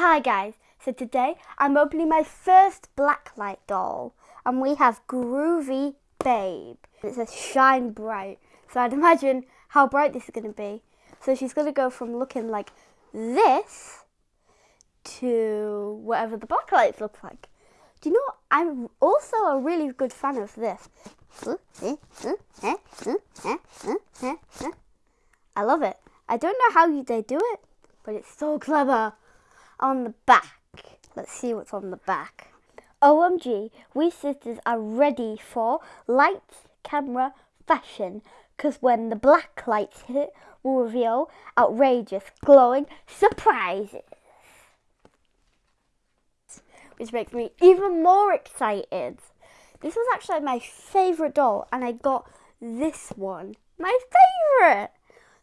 Hi guys, so today I'm opening my first blacklight doll and we have Groovy Babe. It says shine bright, so I'd imagine how bright this is going to be. So she's going to go from looking like this to whatever the blacklights look like. Do you know? I'm also a really good fan of this. I love it. I don't know how they do it, but it's so clever on the back. Let's see what's on the back. OMG, we sisters are ready for lights, camera, fashion. Because when the black lights hit, we'll reveal outrageous, glowing surprises. Which makes me even more excited. This was actually my favourite doll, and I got this one. My favourite!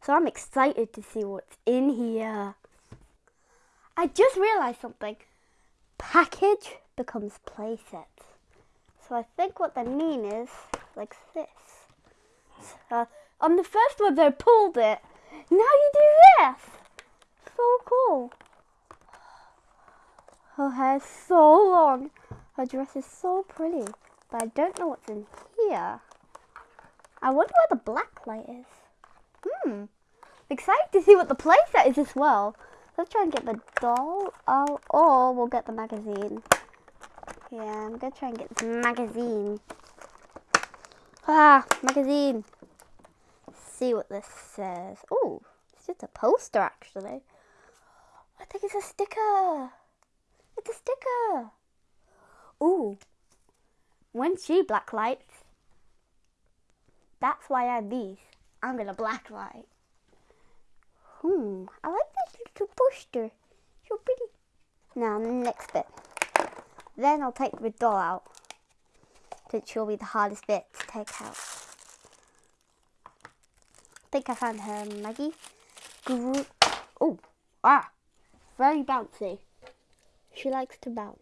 So I'm excited to see what's in here. I just realised something. Package becomes playset. So I think what they mean is like this. Uh, on the first one they pulled it. Now you do this. So cool. Her hair's so long. Her dress is so pretty. But I don't know what's in here. I wonder where the black light is. Hmm. Excited to see what the playset is as well. Let's try and get the doll out, or we'll get the magazine. Yeah, I'm gonna try and get this magazine. Ah, magazine. See what this says. Oh, it's just a poster actually. I think it's a sticker. It's a sticker. Ooh, when she blacklights, that's why I'm these. I'm gonna blacklight. Hmm, I like this little poster. So pretty. Now, next bit. Then I'll take the doll out. Which will be the hardest bit to take out. I think I found her, Maggie. Oh, ah, very bouncy. She likes to bounce.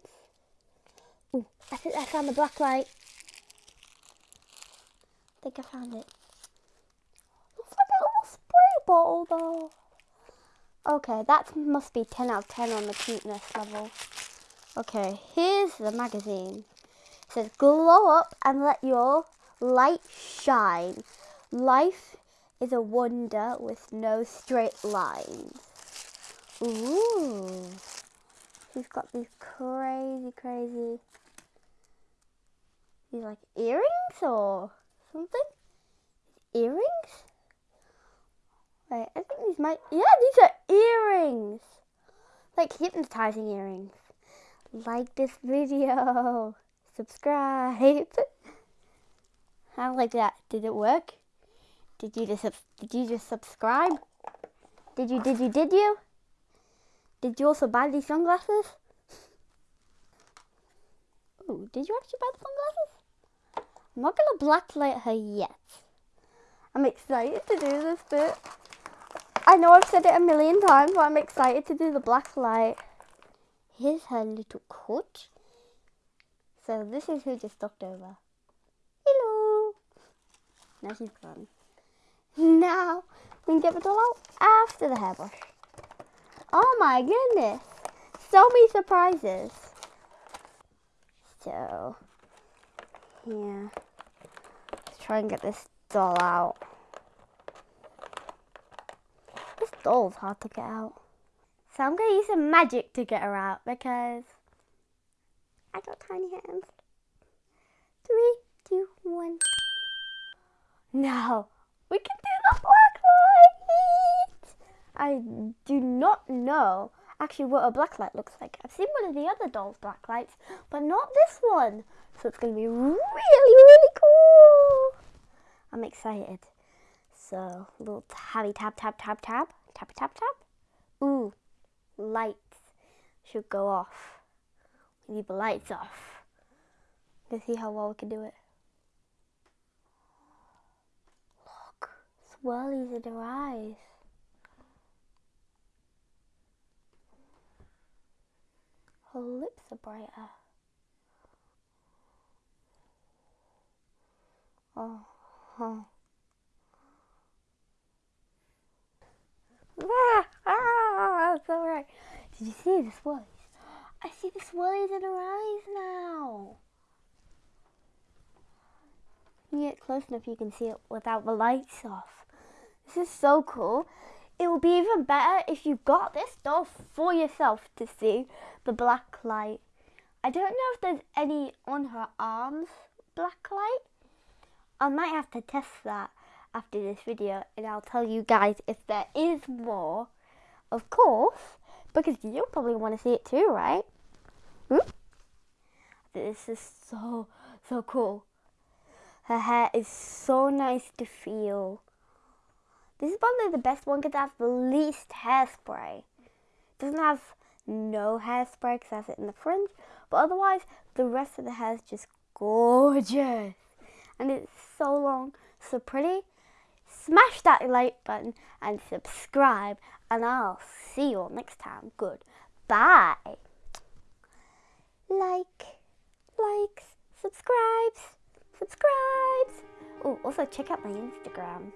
Oh, I think I found the black light. I think I found it. Looks like a little spray bottle though. Okay, that must be 10 out of 10 on the cuteness level. Okay, here's the magazine. It says, glow up and let your light shine. Life is a wonder with no straight lines. Ooh. She's got these crazy, crazy, these like earrings or something? Earrings? Wait, I think these might, yeah, these are earrings. Like hypnotizing earrings. Like this video. Subscribe. How like that? Did it work? Did you just did you just subscribe? Did you did you did you? Did you also buy these sunglasses? Oh, did you actually buy the sunglasses? I'm not gonna blacklight her yet. I'm excited to do this bit. I know I've said it a million times, but I'm excited to do the black light. Here's her little coat. So this is who just stopped over. Hello. Now she's gone. Now we can get the doll out after the hairbrush. Oh my goodness. So many surprises. So, yeah. Let's try and get this doll out. Doll's hard to get out. So I'm going to use some magic to get her out because I got tiny hands. Three, two, one. Now we can do the black light. I do not know actually what a black light looks like. I've seen one of the other dolls' black lights, but not this one. So it's going to be really, really cool. I'm excited. So, little tabby tap, tap, tap, tap. Tap, tap, tap. Ooh, lights should go off. We leave the lights off. Let's see how well we can do it. Look, swirlies in her eyes. Her lips are brighter. Oh, huh. Ah, ah, that's all right. Did you see the swirlies? I see the swirlies in her eyes now. You get close enough, you can see it without the lights off. This is so cool. It will be even better if you got this doll for yourself to see the black light. I don't know if there's any on her arms black light. I might have to test that after this video and I'll tell you guys if there is more. Of course, because you'll probably want to see it too, right? Hmm? This is so, so cool. Her hair is so nice to feel. This is probably the best one because it has the least hairspray. It doesn't have no hairspray because has it in the fringe. But otherwise, the rest of the hair is just gorgeous. And it's so long, so pretty. Smash that like button and subscribe. And I'll see you all next time. Good. Bye. Like, likes, subscribes, subscribes. Oh, also check out my Instagram.